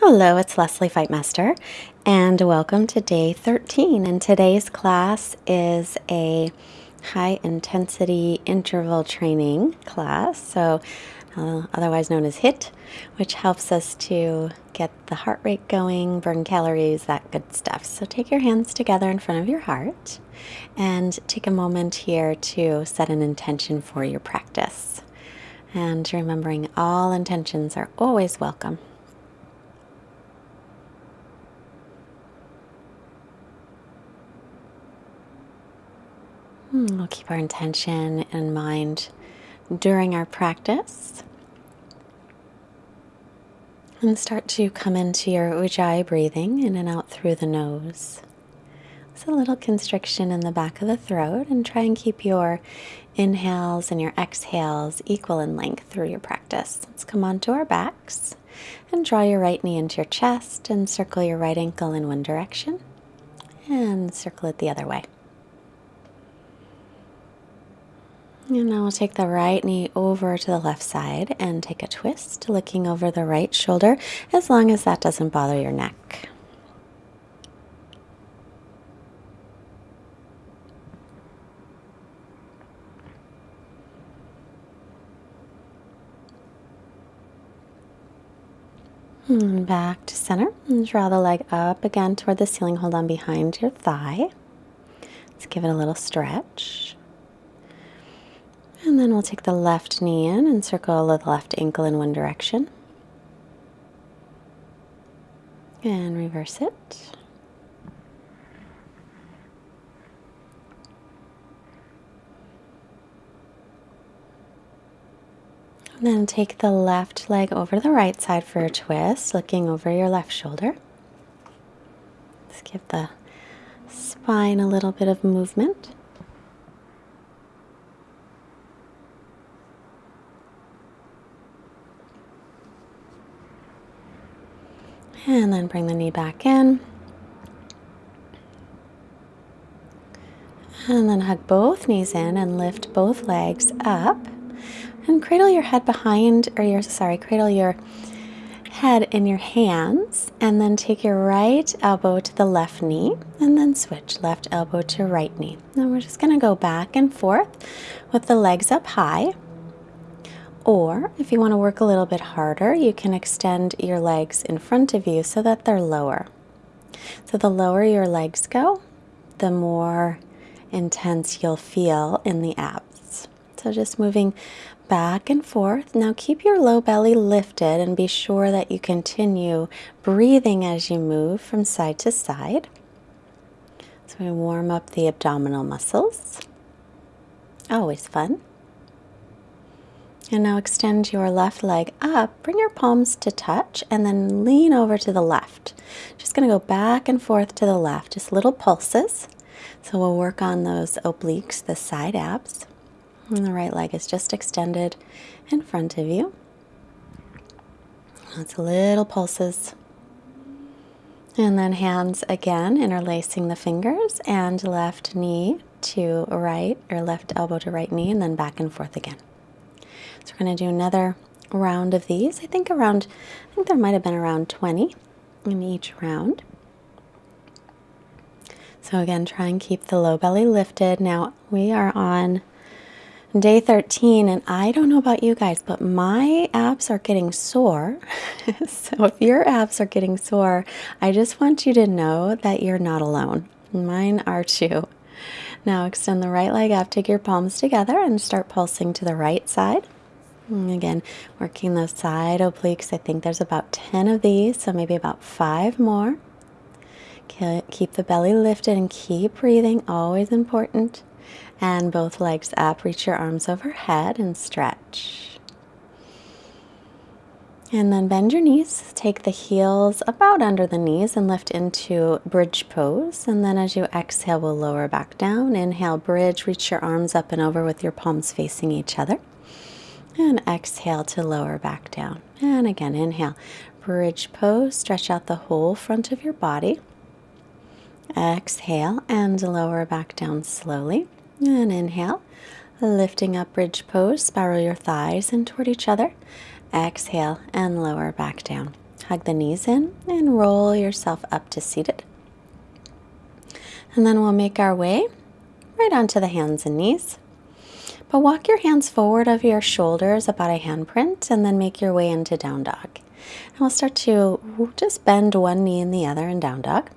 Hello, it's Leslie Fightmaster, and welcome to day 13. And today's class is a high intensity interval training class, so uh, otherwise known as HIT, which helps us to get the heart rate going, burn calories, that good stuff. So take your hands together in front of your heart and take a moment here to set an intention for your practice. And remembering all intentions are always welcome. Hmm, we'll keep our intention in mind during our practice. And start to come into your ujjayi breathing in and out through the nose. It's a little constriction in the back of the throat, and try and keep your inhales and your exhales equal in length through your practice. Let's come onto our backs and draw your right knee into your chest and circle your right ankle in one direction and circle it the other way. And now we'll take the right knee over to the left side and take a twist, looking over the right shoulder, as long as that doesn't bother your neck. And back to center. And draw the leg up again toward the ceiling. Hold on behind your thigh. Let's give it a little stretch. And then we'll take the left knee in and circle the left ankle in one direction. And reverse it. And then take the left leg over the right side for a twist, looking over your left shoulder. Let's give the spine a little bit of movement. And then bring the knee back in. And then hug both knees in and lift both legs up. And cradle your head behind, or your, sorry, cradle your head in your hands. And then take your right elbow to the left knee. And then switch left elbow to right knee. And we're just going to go back and forth with the legs up high. Or if you want to work a little bit harder, you can extend your legs in front of you so that they're lower. So the lower your legs go, the more intense you'll feel in the abs. So just moving back and forth. Now keep your low belly lifted and be sure that you continue breathing as you move from side to side. So we warm up the abdominal muscles. Always fun. And now extend your left leg up, bring your palms to touch, and then lean over to the left. Just gonna go back and forth to the left, just little pulses. So we'll work on those obliques, the side abs. And the right leg is just extended in front of you. That's little pulses. And then hands again, interlacing the fingers and left knee to right, or left elbow to right knee, and then back and forth again. So we're going to do another round of these. I think around, I think there might have been around 20 in each round. So again, try and keep the low belly lifted. Now we are on day 13 and I don't know about you guys, but my abs are getting sore. so if your abs are getting sore, I just want you to know that you're not alone. Mine are too. Now extend the right leg up, take your palms together and start pulsing to the right side. And again, working those side obliques. I think there's about 10 of these, so maybe about five more. Keep the belly lifted and keep breathing, always important. And both legs up, reach your arms overhead and stretch. And then bend your knees, take the heels about under the knees and lift into bridge pose. And then as you exhale, we'll lower back down. Inhale, bridge, reach your arms up and over with your palms facing each other. And exhale to lower back down. And again, inhale, bridge pose, stretch out the whole front of your body. Exhale and lower back down slowly. And inhale, lifting up bridge pose, spiral your thighs in toward each other. Exhale and lower back down. Hug the knees in and roll yourself up to seated. And then we'll make our way right onto the hands and knees. But walk your hands forward of your shoulders about a handprint and then make your way into down dog. And we'll start to just bend one knee and the other in down dog.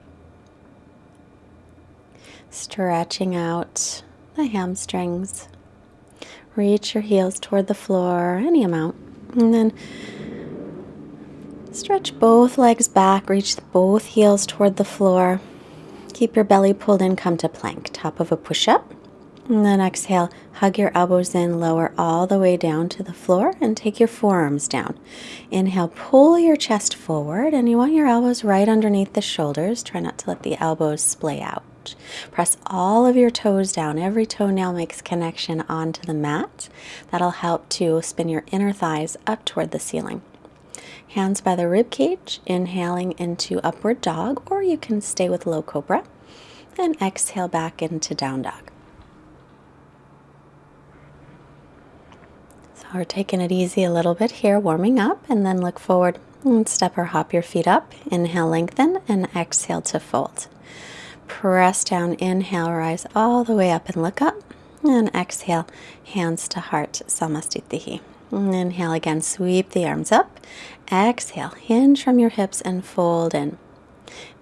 Stretching out the hamstrings. Reach your heels toward the floor, any amount. And then stretch both legs back, reach both heels toward the floor. Keep your belly pulled in, come to plank, top of a push up. And then exhale, hug your elbows in, lower all the way down to the floor, and take your forearms down. Inhale, pull your chest forward, and you want your elbows right underneath the shoulders. Try not to let the elbows splay out. Press all of your toes down. Every toenail makes connection onto the mat. That'll help to spin your inner thighs up toward the ceiling. Hands by the rib cage, inhaling into upward dog, or you can stay with low cobra. And exhale back into down dog. We're taking it easy a little bit here, warming up, and then look forward and step or hop your feet up. Inhale, lengthen, and exhale to fold. Press down, inhale, rise all the way up and look up. And exhale, hands to heart, Samasthiti. Inhale again, sweep the arms up. Exhale, hinge from your hips and fold in.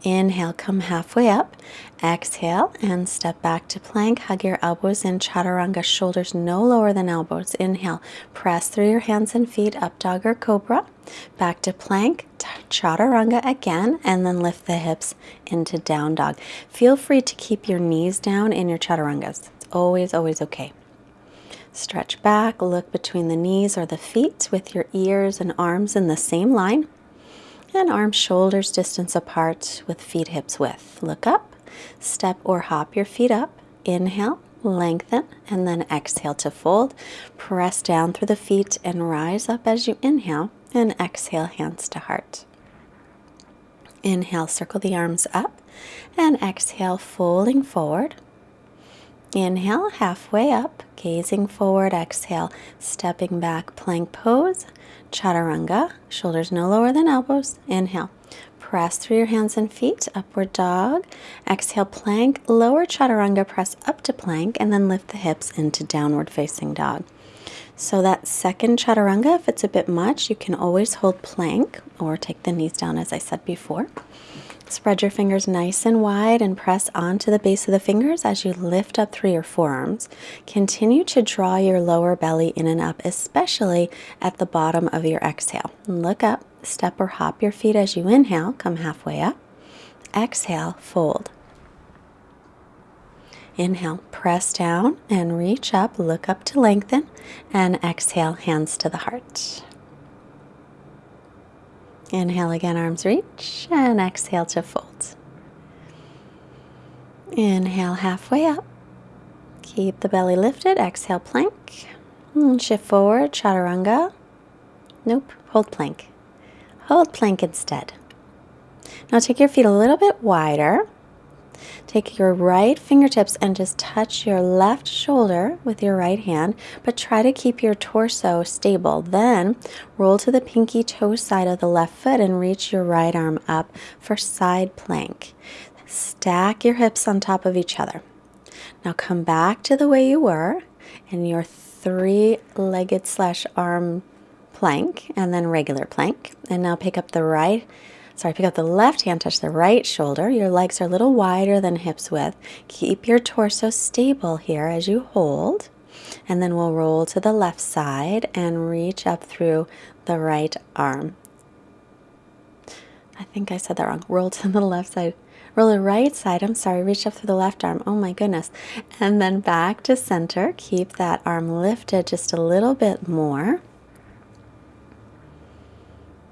Inhale, come halfway up. Exhale and step back to plank. Hug your elbows in chaturanga, shoulders no lower than elbows. Inhale, press through your hands and feet, up dog or cobra. Back to plank, chaturanga again, and then lift the hips into down dog. Feel free to keep your knees down in your chaturangas. It's always, always okay. Stretch back, look between the knees or the feet with your ears and arms in the same line. And arms, shoulders distance apart with feet hips width. Look up, step or hop your feet up. Inhale, lengthen, and then exhale to fold. Press down through the feet and rise up as you inhale and exhale, hands to heart. Inhale, circle the arms up, and exhale, folding forward. Inhale, halfway up, gazing forward. Exhale, stepping back, plank pose. Chaturanga, shoulders no lower than elbows. Inhale, press through your hands and feet, upward dog. Exhale, plank, lower chaturanga, press up to plank, and then lift the hips into downward facing dog. So that second chaturanga, if it's a bit much, you can always hold plank or take the knees down as I said before. Spread your fingers nice and wide and press onto the base of the fingers as you lift up through your forearms. Continue to draw your lower belly in and up, especially at the bottom of your exhale. Look up, step or hop your feet as you inhale, come halfway up. Exhale, fold. Inhale, press down and reach up, look up to lengthen, and exhale, hands to the heart. Inhale again, arms reach, and exhale to fold. Inhale halfway up. Keep the belly lifted. Exhale, plank. And shift forward, chaturanga. Nope, hold plank. Hold plank instead. Now take your feet a little bit wider Take your right fingertips and just touch your left shoulder with your right hand, but try to keep your torso stable. Then roll to the pinky toe side of the left foot and reach your right arm up for side plank. Stack your hips on top of each other. Now come back to the way you were in your three-legged slash arm plank and then regular plank. And now pick up the right Sorry, pick up the left hand, touch the right shoulder. Your legs are a little wider than hips width. Keep your torso stable here as you hold. And then we'll roll to the left side and reach up through the right arm. I think I said that wrong. Roll to the left side. Roll the right side. I'm sorry. Reach up through the left arm. Oh my goodness. And then back to center. Keep that arm lifted just a little bit more.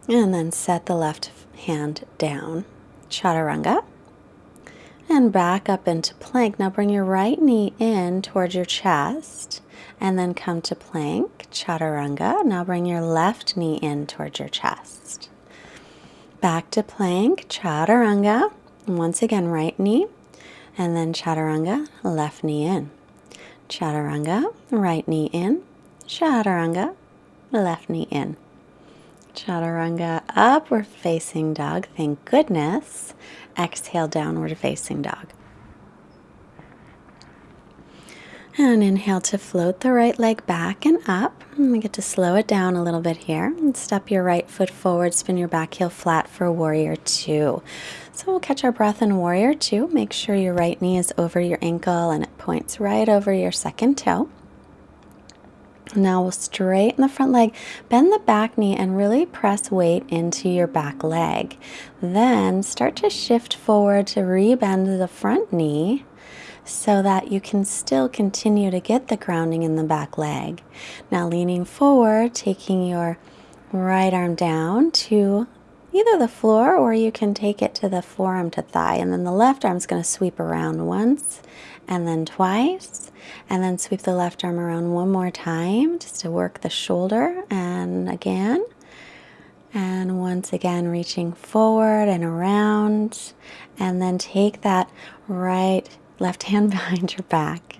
And then set the left hand down, chaturanga, and back up into plank. Now bring your right knee in towards your chest and then come to plank, chaturanga. Now bring your left knee in towards your chest. Back to plank, chaturanga. once again, right knee and then chaturanga, left knee in. Chaturanga, right knee in. Chaturanga, left knee in. Chaturanga, upward facing dog. Thank goodness. Exhale, downward facing dog. And inhale to float the right leg back and up. And we get to slow it down a little bit here. And step your right foot forward, spin your back heel flat for warrior two. So we'll catch our breath in warrior two. Make sure your right knee is over your ankle and it points right over your second toe. Now we'll straighten the front leg, bend the back knee, and really press weight into your back leg. Then start to shift forward to rebend the front knee so that you can still continue to get the grounding in the back leg. Now leaning forward, taking your right arm down to either the floor or you can take it to the forearm to thigh. And then the left arm is going to sweep around once and then twice. And then sweep the left arm around one more time just to work the shoulder and again. And once again, reaching forward and around. And then take that right left hand behind your back.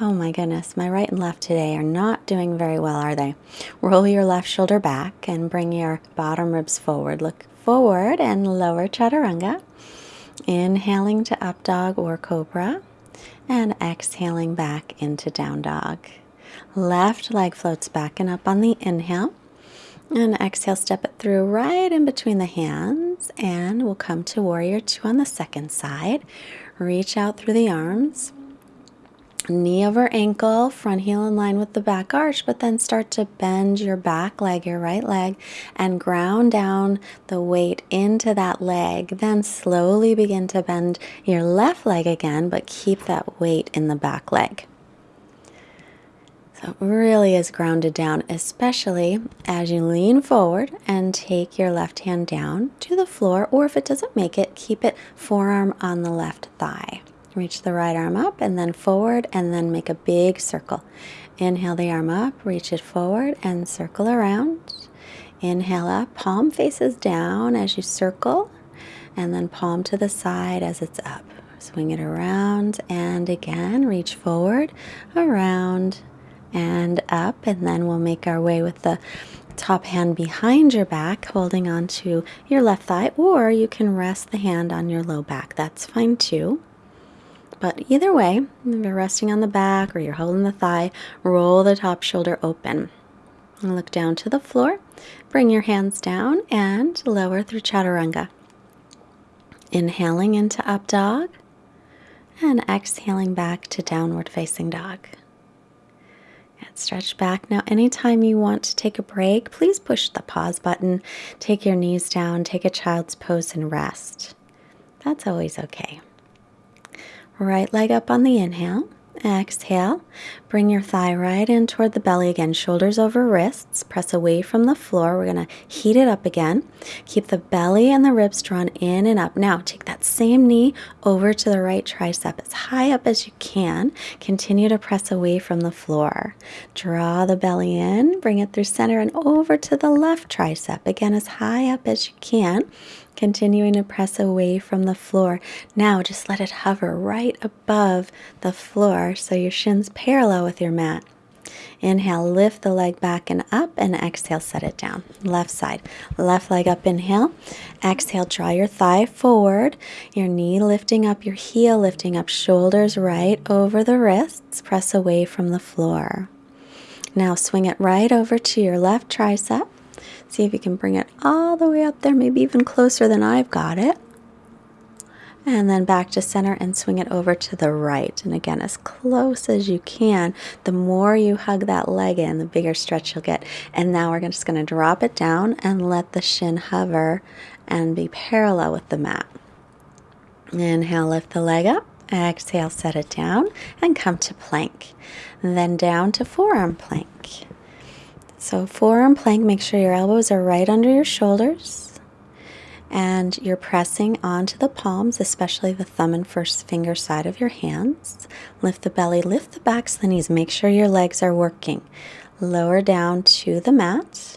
Oh my goodness, my right and left today are not doing very well, are they? Roll your left shoulder back and bring your bottom ribs forward. Look forward and lower chaturanga. Inhaling to up dog or cobra and exhaling back into down dog. Left leg floats back and up on the inhale. And exhale, step it through right in between the hands. And we'll come to warrior two on the second side. Reach out through the arms. Knee over ankle, front heel in line with the back arch, but then start to bend your back leg, your right leg, and ground down the weight into that leg. Then slowly begin to bend your left leg again, but keep that weight in the back leg. So it really is grounded down, especially as you lean forward and take your left hand down to the floor, or if it doesn't make it, keep it forearm on the left thigh. Reach the right arm up and then forward, and then make a big circle. Inhale the arm up, reach it forward, and circle around. Inhale up, palm faces down as you circle, and then palm to the side as it's up. Swing it around, and again, reach forward, around, and up, and then we'll make our way with the top hand behind your back, holding on to your left thigh, or you can rest the hand on your low back. That's fine too. But either way, if you're resting on the back or you're holding the thigh, roll the top shoulder open. Look down to the floor. Bring your hands down and lower through chaturanga. Inhaling into up dog and exhaling back to downward facing dog. And stretch back. Now, anytime you want to take a break, please push the pause button. Take your knees down, take a child's pose, and rest. That's always okay. Right leg up on the inhale. Exhale. Bring your thigh right in toward the belly again. Shoulders over wrists. Press away from the floor. We're going to heat it up again. Keep the belly and the ribs drawn in and up. Now, take that same knee over to the right tricep as high up as you can. Continue to press away from the floor. Draw the belly in. Bring it through center and over to the left tricep. Again, as high up as you can continuing to press away from the floor. Now just let it hover right above the floor so your shins parallel with your mat. Inhale, lift the leg back and up, and exhale, set it down. Left side, left leg up, inhale. Exhale, draw your thigh forward, your knee lifting up, your heel lifting up, shoulders right over the wrists, press away from the floor. Now swing it right over to your left tricep. See if you can bring it all the way up there, maybe even closer than I've got it. And then back to center and swing it over to the right. And again, as close as you can. The more you hug that leg in, the bigger stretch you'll get. And now we're just going to drop it down and let the shin hover and be parallel with the mat. Inhale, lift the leg up. Exhale, set it down and come to plank. Then down to forearm plank. So forearm plank, make sure your elbows are right under your shoulders and you're pressing onto the palms, especially the thumb and first finger side of your hands. Lift the belly, lift the backs the knees. Make sure your legs are working. Lower down to the mat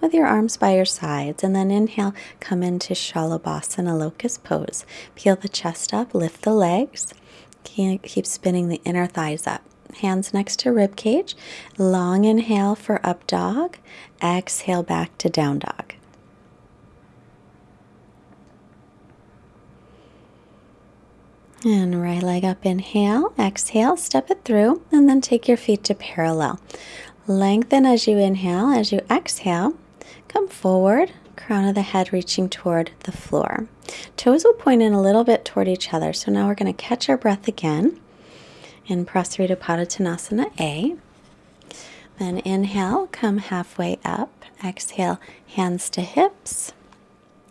with your arms by your sides. And then inhale, come into Shalabhasana locust pose. Peel the chest up, lift the legs. Keep spinning the inner thighs up. Hands next to rib cage. Long inhale for up dog. Exhale back to down dog. And right leg up, inhale, exhale, step it through, and then take your feet to parallel. Lengthen as you inhale, as you exhale, come forward, crown of the head reaching toward the floor. Toes will point in a little bit toward each other. So now we're going to catch our breath again in Prasarita Padottanasana A. Then inhale, come halfway up. Exhale, hands to hips.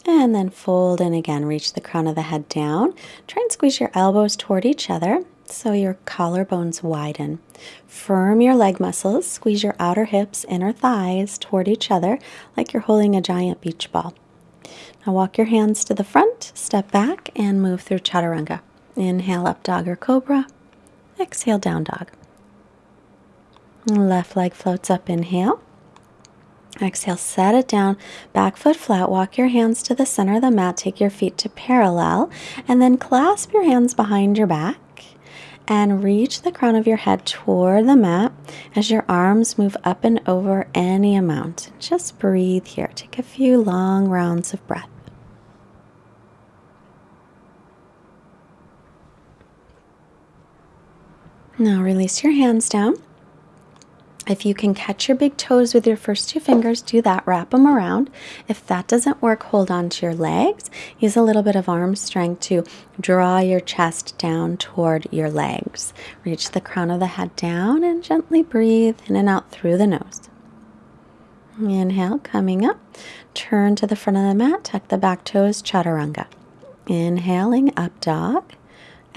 And then fold in again. Reach the crown of the head down. Try and squeeze your elbows toward each other so your collarbones widen. Firm your leg muscles. Squeeze your outer hips, inner thighs toward each other like you're holding a giant beach ball. Now walk your hands to the front, step back, and move through chaturanga. Inhale up dog or cobra. Exhale down dog. Left leg floats up, inhale. Exhale, set it down, back foot flat. Walk your hands to the center of the mat. Take your feet to parallel, and then clasp your hands behind your back and reach the crown of your head toward the mat as your arms move up and over any amount. Just breathe here. Take a few long rounds of breath. Now release your hands down. If you can catch your big toes with your first two fingers, do that. Wrap them around. If that doesn't work, hold on to your legs. Use a little bit of arm strength to draw your chest down toward your legs. Reach the crown of the head down and gently breathe in and out through the nose. Inhale, coming up. Turn to the front of the mat, tuck the back toes, chaturanga. Inhaling, up dog.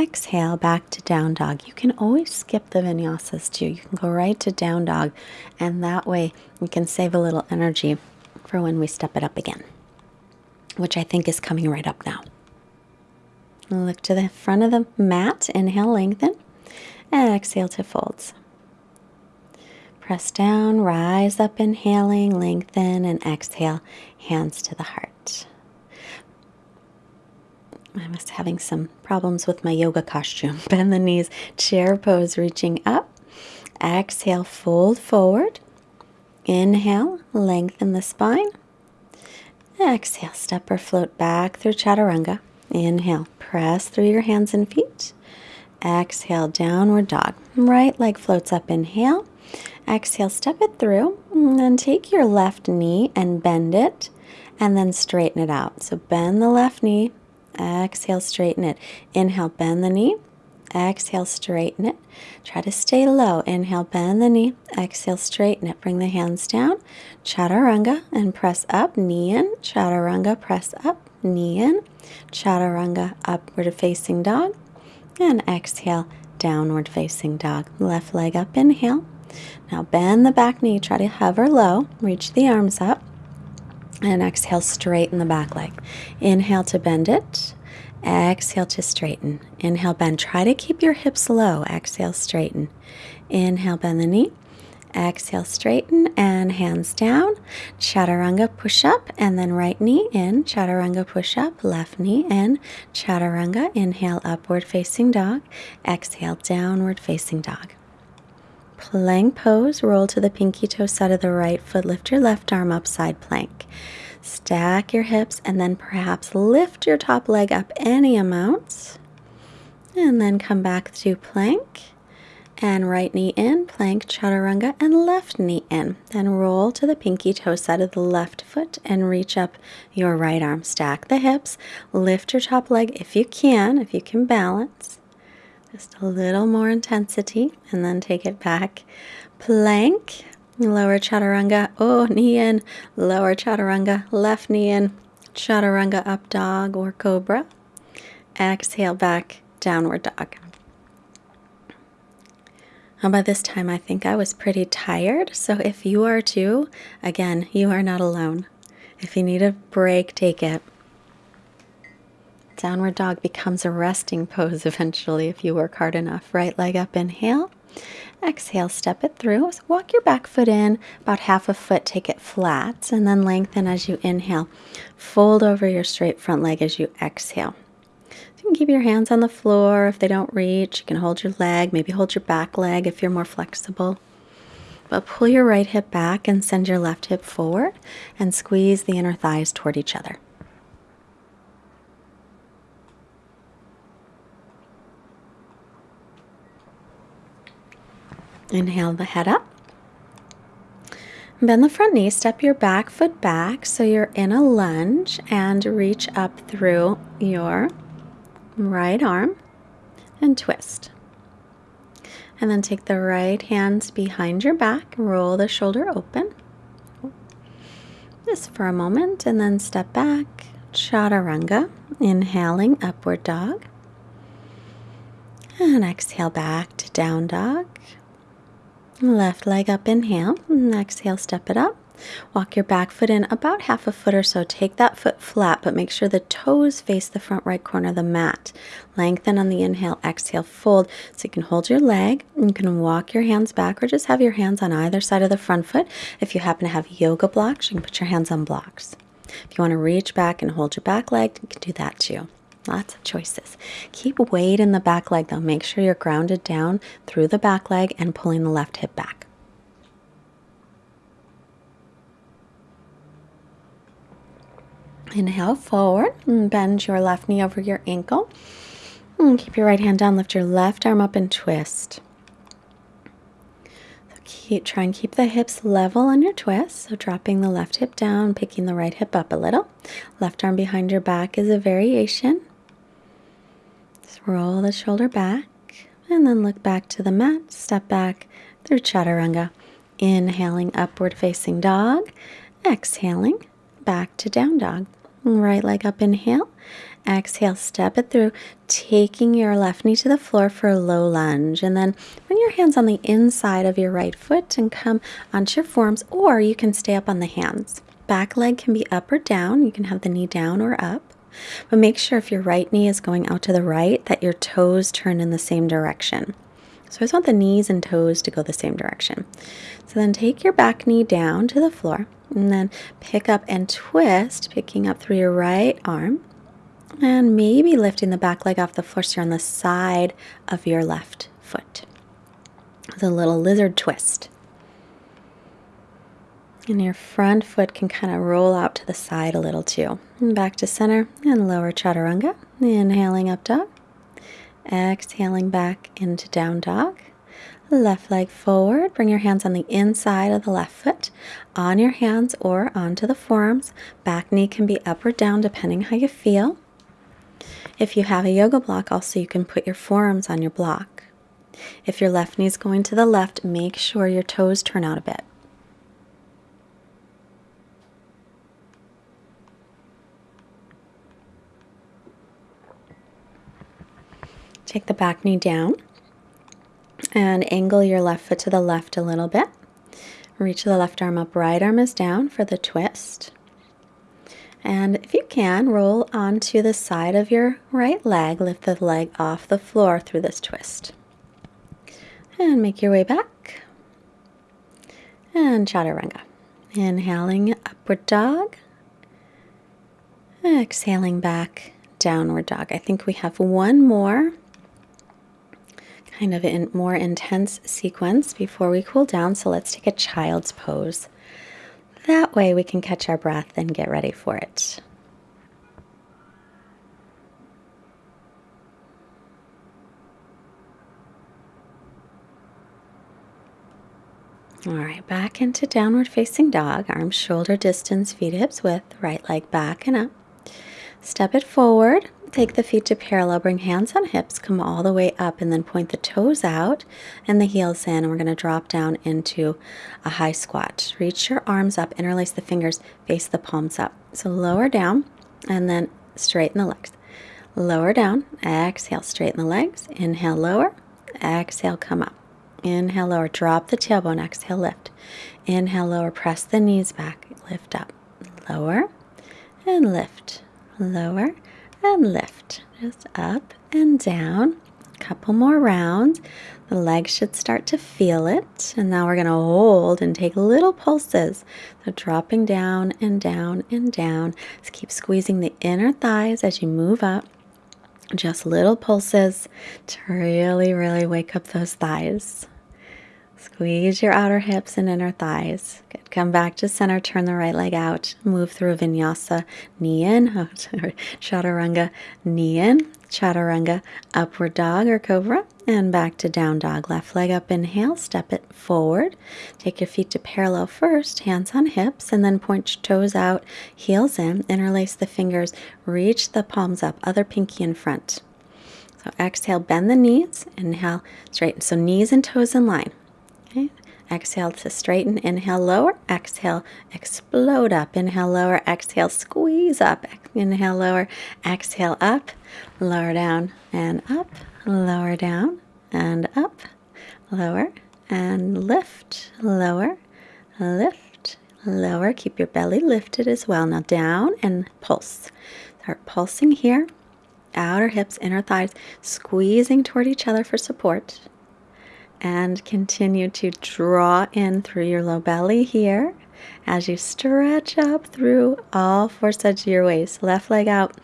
Exhale back to down dog. You can always skip the vinyasas too. You can go right to down dog, and that way you can save a little energy for when we step it up again, which I think is coming right up now. Look to the front of the mat. Inhale, lengthen, and exhale to folds. Press down, rise up, inhaling, lengthen, and exhale, hands to the heart. I was having some problems with my yoga costume. Bend the knees, chair pose, reaching up. Exhale, fold forward. Inhale, lengthen the spine. Exhale, step or float back through chaturanga. Inhale, press through your hands and feet. Exhale, downward dog. Right leg floats up. Inhale. Exhale, step it through. And then take your left knee and bend it. And then straighten it out. So bend the left knee, Exhale, straighten it. Inhale, bend the knee. Exhale, straighten it. Try to stay low. Inhale, bend the knee. Exhale, straighten it. Bring the hands down. Chaturanga and press up. Knee in. Chaturanga, press up. Knee in. Chaturanga, upward facing dog. And exhale, downward facing dog. Left leg up. Inhale. Now bend the back knee. Try to hover low. Reach the arms up. And exhale, straighten the back leg. Inhale to bend it. Exhale to straighten. Inhale, bend. Try to keep your hips low. Exhale, straighten. Inhale, bend the knee. Exhale, straighten and hands down. Chaturanga push up and then right knee in. Chaturanga push up, left knee in. Chaturanga, inhale, upward facing dog. Exhale, downward facing dog. Plank pose, roll to the pinky toe side of the right foot, lift your left arm up, side plank. Stack your hips and then perhaps lift your top leg up any amount. And then come back to plank and right knee in, plank, chaturanga, and left knee in. Then roll to the pinky toe side of the left foot and reach up your right arm. Stack the hips, lift your top leg if you can, if you can balance. Just a little more intensity and then take it back. Plank, lower chaturanga. Oh, knee in, lower chaturanga, left knee in, chaturanga up dog or cobra. Exhale back, downward dog. By this time, I think I was pretty tired. So if you are too, again, you are not alone. If you need a break, take it. Downward dog becomes a resting pose eventually if you work hard enough. Right leg up, inhale. Exhale, step it through. So walk your back foot in, about half a foot, take it flat, and then lengthen as you inhale. Fold over your straight front leg as you exhale. You can keep your hands on the floor if they don't reach. You can hold your leg, maybe hold your back leg if you're more flexible. But pull your right hip back and send your left hip forward and squeeze the inner thighs toward each other. Inhale the head up. Bend the front knee, step your back foot back so you're in a lunge and reach up through your right arm and twist. And then take the right hands behind your back, roll the shoulder open. Just for a moment, and then step back, chaturanga, inhaling upward dog. And exhale back to down dog. Left leg up, inhale, and exhale, step it up. Walk your back foot in about half a foot or so. Take that foot flat, but make sure the toes face the front right corner of the mat. Lengthen on the inhale, exhale, fold. So you can hold your leg. You can walk your hands back or just have your hands on either side of the front foot. If you happen to have yoga blocks, you can put your hands on blocks. If you want to reach back and hold your back leg, you can do that too. Lots of choices. Keep weight in the back leg though. Make sure you're grounded down through the back leg and pulling the left hip back. Inhale forward and bend your left knee over your ankle. And keep your right hand down, lift your left arm up and twist. So keep try and keep the hips level on your twist. So dropping the left hip down, picking the right hip up a little. Left arm behind your back is a variation. Roll the shoulder back and then look back to the mat. Step back through chaturanga. Inhaling upward facing dog. Exhaling back to down dog. Right leg up, inhale. Exhale, step it through, taking your left knee to the floor for a low lunge. And then bring your hands on the inside of your right foot and come onto your forearms, or you can stay up on the hands. Back leg can be up or down. You can have the knee down or up. But make sure if your right knee is going out to the right that your toes turn in the same direction. So I just want the knees and toes to go the same direction. So then take your back knee down to the floor and then pick up and twist, picking up through your right arm and maybe lifting the back leg off the floor so you're on the side of your left foot. A little lizard twist. And your front foot can kind of roll out to the side a little too. And back to center and lower chaturanga. Inhaling up dog. Exhaling back into down dog. Left leg forward. Bring your hands on the inside of the left foot, on your hands or onto the forearms. Back knee can be up or down depending how you feel. If you have a yoga block, also you can put your forearms on your block. If your left knee is going to the left, make sure your toes turn out a bit. Take the back knee down and angle your left foot to the left a little bit. Reach the left arm up, right arm is down for the twist. And if you can, roll onto the side of your right leg, lift the leg off the floor through this twist. And make your way back. And chaturanga. Inhaling upward dog. Exhaling back, downward dog. I think we have one more kind of in more intense sequence before we cool down. So let's take a child's pose. That way we can catch our breath and get ready for it. All right, back into downward facing dog, arms shoulder distance, feet hips width, right leg back and up. Step it forward, Take the feet to parallel, bring hands on hips, come all the way up, and then point the toes out and the heels in. And we're going to drop down into a high squat. Reach your arms up, interlace the fingers, face the palms up. So lower down and then straighten the legs. Lower down, exhale, straighten the legs. Inhale, lower, exhale, come up. Inhale, lower, drop the tailbone, exhale, lift. Inhale, lower, press the knees back, lift up. Lower and lift, lower and lift. Just up and down. A couple more rounds. The legs should start to feel it. And now we're going to hold and take little pulses. So dropping down and down and down. Just keep squeezing the inner thighs as you move up. Just little pulses to really, really wake up those thighs. Squeeze your outer hips and inner thighs. Good. Come back to center, turn the right leg out, move through vinyasa, knee in, oh, chaturanga, knee in, chaturanga, upward dog or cobra, and back to down dog. Left leg up, inhale, step it forward. Take your feet to parallel first, hands on hips, and then point your toes out, heels in, interlace the fingers, reach the palms up, other pinky in front. So exhale, bend the knees, inhale, straighten. So knees and toes in line. Exhale to straighten. Inhale, lower. Exhale, explode up. Inhale, lower. Exhale, squeeze up. Inhale, lower. Exhale, up. Lower down and up. Lower down and up. Lower and lift. Lower, lift, lower. Keep your belly lifted as well. Now down and pulse. Start pulsing here. Outer hips, inner thighs, squeezing toward each other for support and continue to draw in through your low belly here as you stretch up through all four sides of your waist. Left leg out,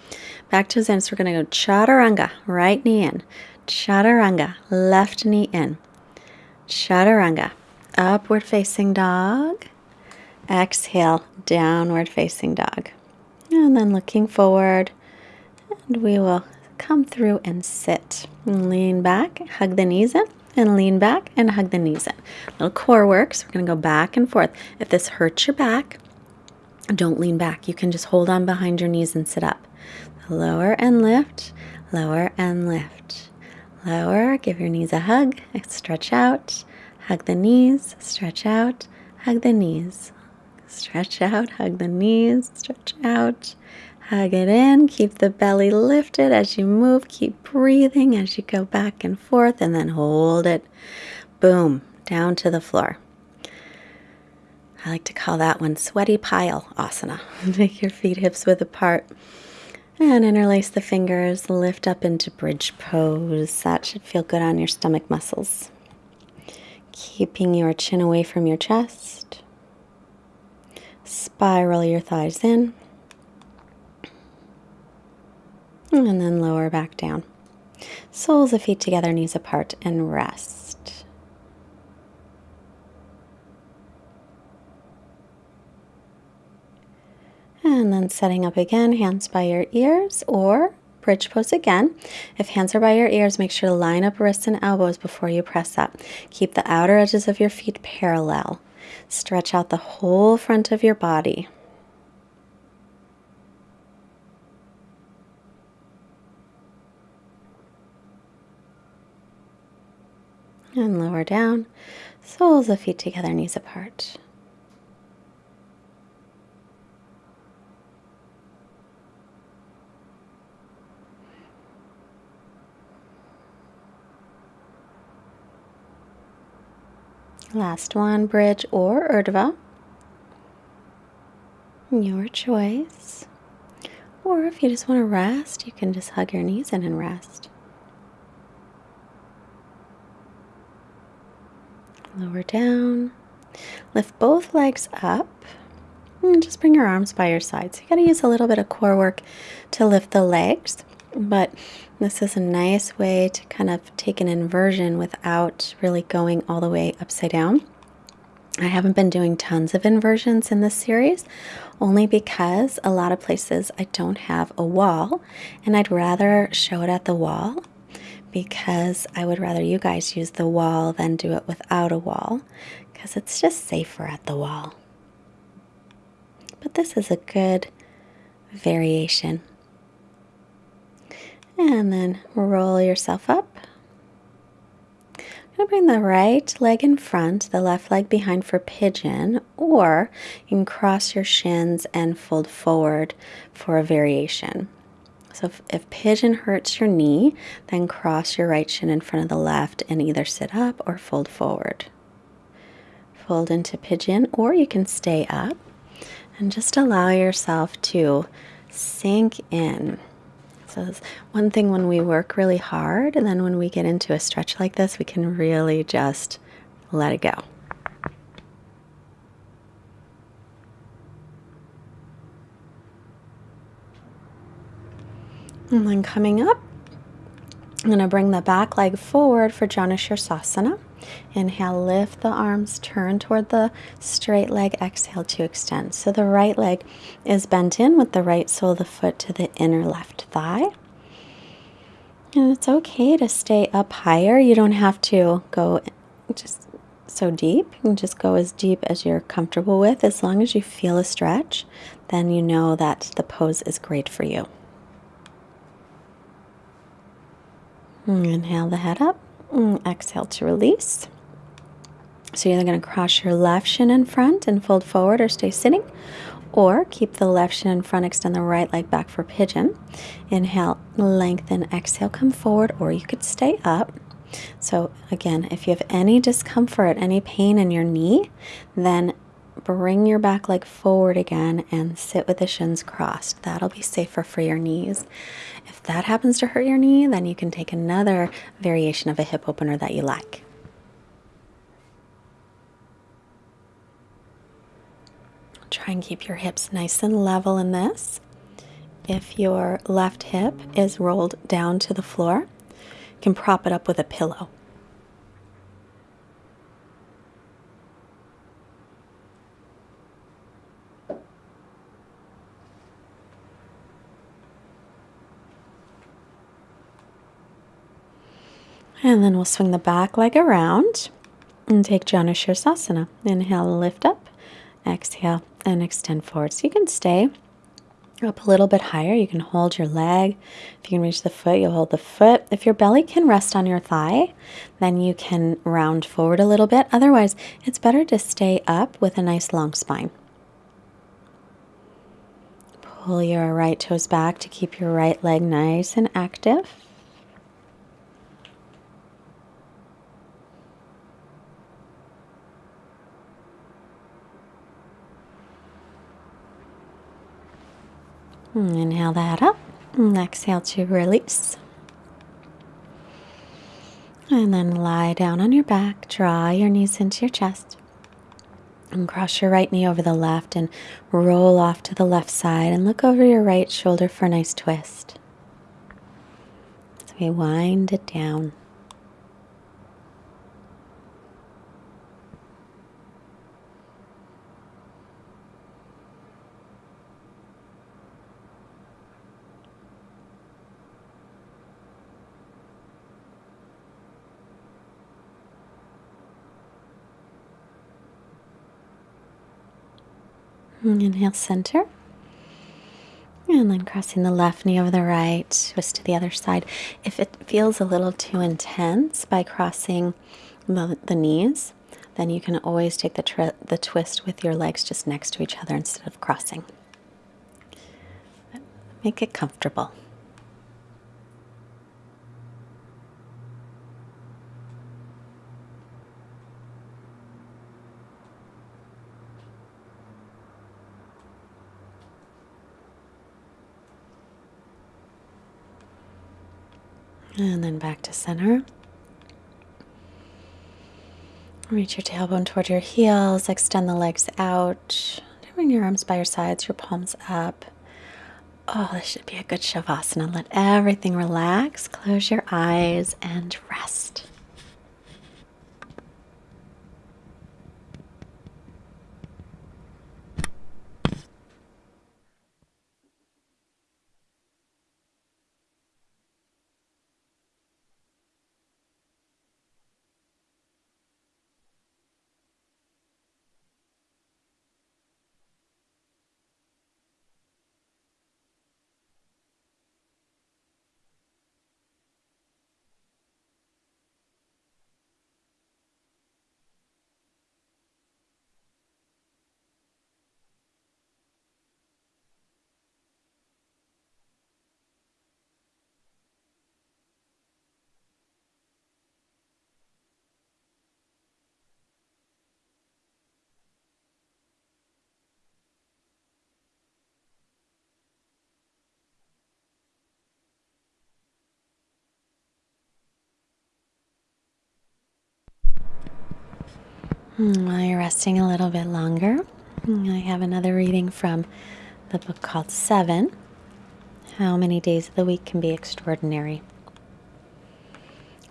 back to Zen. So we're going to go chaturanga, right knee in, chaturanga, left knee in, chaturanga, upward facing dog. Exhale, downward facing dog. And then looking forward, and we will come through and sit. Lean back, hug the knees in and lean back and hug the knees in. Little core work. So we're going to go back and forth. If this hurts your back, don't lean back. You can just hold on behind your knees and sit up. Lower and lift, lower and lift. Lower, give your knees a hug, stretch out, hug the knees, stretch out, hug the knees. Stretch out, hug the knees, stretch out. Hug it in. Keep the belly lifted as you move. Keep breathing as you go back and forth, and then hold it. Boom, down to the floor. I like to call that one sweaty pile asana. Make your feet hips width apart. And interlace the fingers, lift up into bridge pose. That should feel good on your stomach muscles. Keeping your chin away from your chest. Spiral your thighs in. And then lower back down. Soles of feet together, knees apart, and rest. And then setting up again, hands by your ears or bridge pose again. If hands are by your ears, make sure to line up wrists and elbows before you press up. Keep the outer edges of your feet parallel. Stretch out the whole front of your body. And lower down. Soles of feet together, knees apart. Last one, bridge or urdhva. Your choice. Or if you just want to rest, you can just hug your knees in and rest. Lower down. Lift both legs up. And just bring your arms by your sides. You got to use a little bit of core work to lift the legs, but this is a nice way to kind of take an inversion without really going all the way upside down. I haven't been doing tons of inversions in this series only because a lot of places I don't have a wall and I'd rather show it at the wall because I would rather you guys use the wall than do it without a wall because it's just safer at the wall. But this is a good variation. And then roll yourself up. I'm going to bring the right leg in front, the left leg behind for pigeon, or you can cross your shins and fold forward for a variation. So if, if pigeon hurts your knee, then cross your right shin in front of the left and either sit up or fold forward. Fold into pigeon, or you can stay up and just allow yourself to sink in. So one thing when we work really hard, and then when we get into a stretch like this, we can really just let it go. And then coming up, I'm going to bring the back leg forward for Janu Sirsasana. Inhale, lift the arms, turn toward the straight leg. Exhale to extend. So the right leg is bent in with the right sole of the foot to the inner left thigh. And it's okay to stay up higher. You don't have to go just so deep. You can just go as deep as you're comfortable with. As long as you feel a stretch, then you know that the pose is great for you. Mm, inhale the head up. Mm, exhale to release. So you're either going to cross your left shin in front and fold forward or stay sitting, or keep the left shin in front, extend the right leg back for pigeon. Inhale, lengthen, exhale, come forward, or you could stay up. So again, if you have any discomfort, any pain in your knee, then bring your back leg forward again and sit with the shins crossed. That'll be safer for your knees. That happens to hurt your knee, then you can take another variation of a hip opener that you like. Try and keep your hips nice and level in this. If your left hip is rolled down to the floor, you can prop it up with a pillow. And then we'll swing the back leg around and take Sirsasana. Inhale, lift up. Exhale and extend forward. So you can stay up a little bit higher. You can hold your leg. If you can reach the foot, you'll hold the foot. If your belly can rest on your thigh, then you can round forward a little bit. Otherwise, it's better to stay up with a nice long spine. Pull your right toes back to keep your right leg nice and active. Hmm, inhale that up. And exhale to release. And then lie down on your back. Draw your knees into your chest. And cross your right knee over the left and roll off to the left side and look over your right shoulder for a nice twist. So we wind it down. Inhale, center. And then crossing the left knee over the right, twist to the other side. If it feels a little too intense by crossing the, the knees, then you can always take the, the twist with your legs just next to each other instead of crossing. Make it comfortable. And then back to center. Reach your tailbone toward your heels, extend the legs out. Bring your arms by your sides, your palms up. Oh, this should be a good Shavasana. Let everything relax. Close your eyes and rest. Hmm, while you're resting a little bit longer, hmm, I have another reading from the book called Seven How Many Days of the Week Can Be Extraordinary.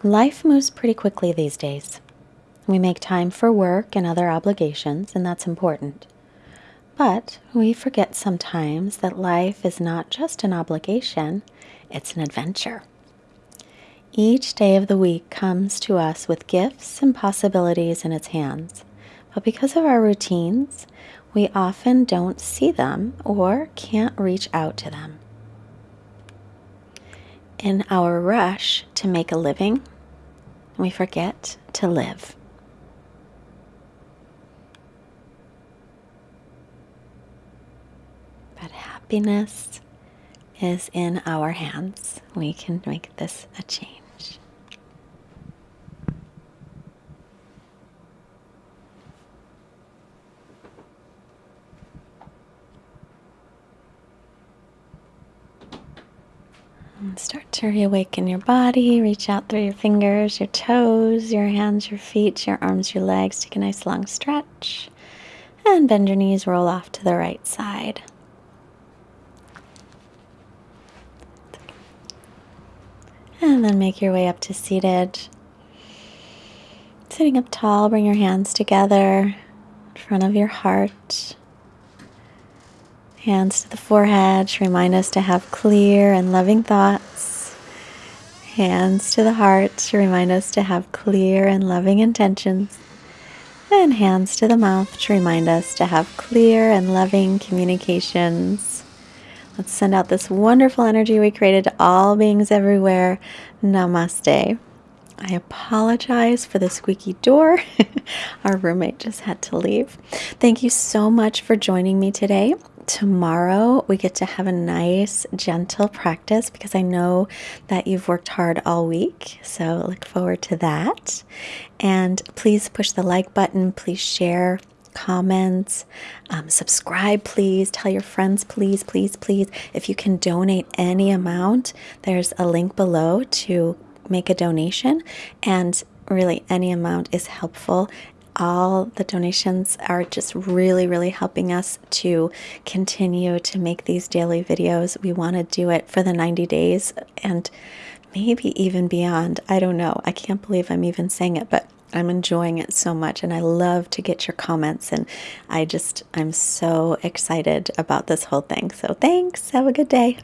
Life moves pretty quickly these days. We make time for work and other obligations, and that's important. But we forget sometimes that life is not just an obligation, it's an adventure. Each day of the week comes to us with gifts and possibilities in its hands. But because of our routines, we often don't see them or can't reach out to them. In our rush to make a living, we forget to live. But happiness is in our hands. We can make this a change. To reawaken your body. Reach out through your fingers, your toes, your hands, your feet, your arms, your legs. Take a nice long stretch. And bend your knees, roll off to the right side. And then make your way up to seated. Sitting up tall, bring your hands together in front of your heart. Hands to the forehead to remind us to have clear and loving thoughts. Hands to the heart to remind us to have clear and loving intentions. And hands to the mouth to remind us to have clear and loving communications. Let's send out this wonderful energy we created to all beings everywhere. Namaste. I apologize for the squeaky door. Our roommate just had to leave. Thank you so much for joining me today tomorrow we get to have a nice, gentle practice because I know that you've worked hard all week. So look forward to that. And please push the like button, please share. Comments, um, subscribe, please. Tell your friends, please, please, please. If you can donate any amount, there's a link below to make a donation. And really, any amount is helpful all the donations are just really, really helping us to continue to make these daily videos. We want to do it for the 90 days and maybe even beyond. I don't know. I can't believe I'm even saying it, but I'm enjoying it so much and I love to get your comments and I just I'm so excited about this whole thing. So thanks. Have a good day.